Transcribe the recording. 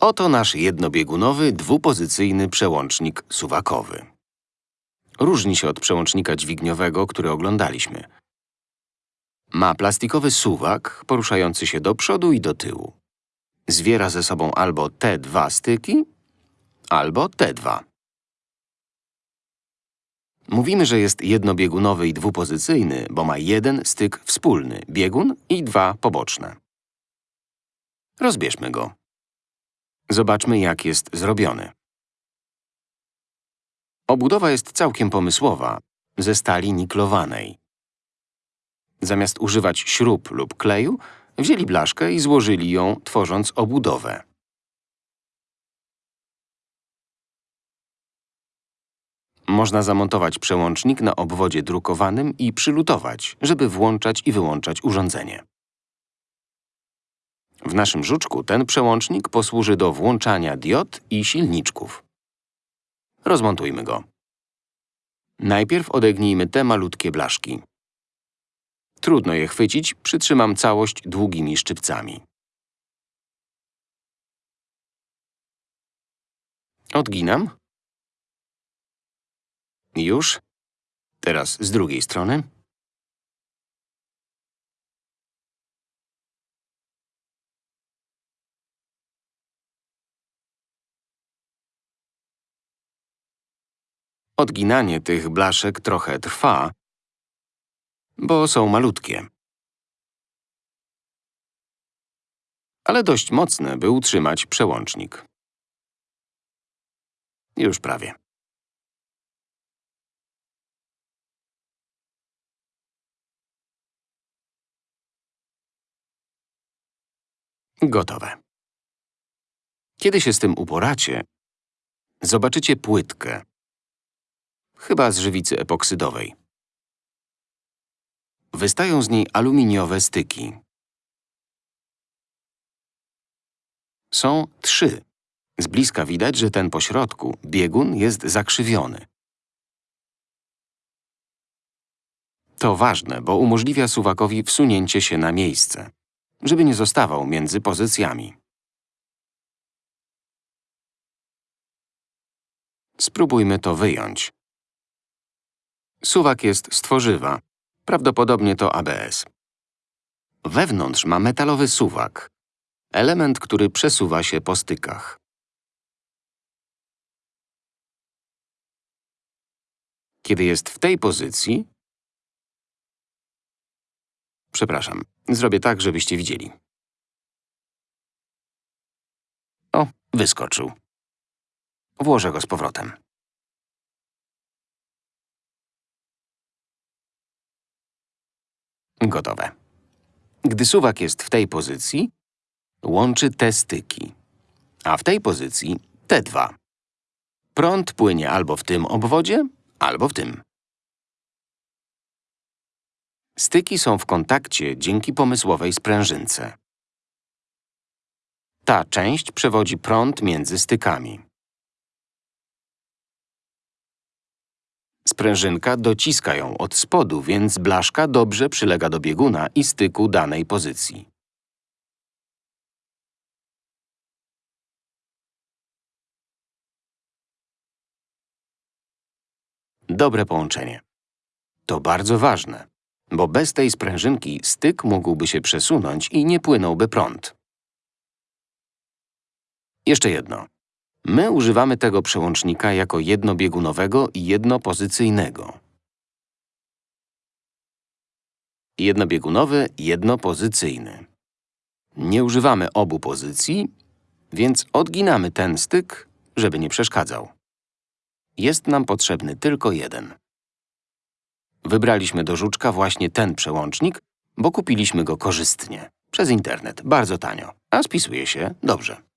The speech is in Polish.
Oto nasz jednobiegunowy, dwupozycyjny przełącznik suwakowy. Różni się od przełącznika dźwigniowego, który oglądaliśmy. Ma plastikowy suwak poruszający się do przodu i do tyłu. Zwiera ze sobą albo te dwa styki, albo te dwa. Mówimy, że jest jednobiegunowy i dwupozycyjny, bo ma jeden styk wspólny, biegun i dwa poboczne. Rozbierzmy go. Zobaczmy, jak jest zrobiony. Obudowa jest całkiem pomysłowa, ze stali niklowanej. Zamiast używać śrub lub kleju, wzięli blaszkę i złożyli ją, tworząc obudowę. Można zamontować przełącznik na obwodzie drukowanym i przylutować, żeby włączać i wyłączać urządzenie. W naszym żuczku ten przełącznik posłuży do włączania diod i silniczków. Rozmontujmy go. Najpierw odegnijmy te malutkie blaszki. Trudno je chwycić, przytrzymam całość długimi szczypcami. Odginam. Już. Teraz z drugiej strony. Odginanie tych blaszek trochę trwa, bo są malutkie. Ale dość mocne, by utrzymać przełącznik. Już prawie. Gotowe. Kiedy się z tym uporacie, zobaczycie płytkę, chyba z żywicy epoksydowej. Wystają z niej aluminiowe styki. Są trzy. Z bliska widać, że ten pośrodku, biegun, jest zakrzywiony. To ważne, bo umożliwia suwakowi wsunięcie się na miejsce, żeby nie zostawał między pozycjami. Spróbujmy to wyjąć. Suwak jest z tworzywa, prawdopodobnie to ABS. Wewnątrz ma metalowy suwak, element, który przesuwa się po stykach. Kiedy jest w tej pozycji… Przepraszam, zrobię tak, żebyście widzieli. O, wyskoczył. Włożę go z powrotem. Gotowe. Gdy suwak jest w tej pozycji, łączy te styki, a w tej pozycji te dwa. Prąd płynie albo w tym obwodzie, albo w tym. Styki są w kontakcie dzięki pomysłowej sprężynce. Ta część przewodzi prąd między stykami. Sprężynka dociska ją od spodu, więc blaszka dobrze przylega do bieguna i styku danej pozycji. Dobre połączenie. To bardzo ważne, bo bez tej sprężynki styk mógłby się przesunąć i nie płynąłby prąd. Jeszcze jedno. My używamy tego przełącznika jako jednobiegunowego i jednopozycyjnego. Jednobiegunowy, jednopozycyjny. Nie używamy obu pozycji, więc odginamy ten styk, żeby nie przeszkadzał. Jest nam potrzebny tylko jeden. Wybraliśmy do żuczka właśnie ten przełącznik, bo kupiliśmy go korzystnie, przez internet, bardzo tanio, a spisuje się dobrze.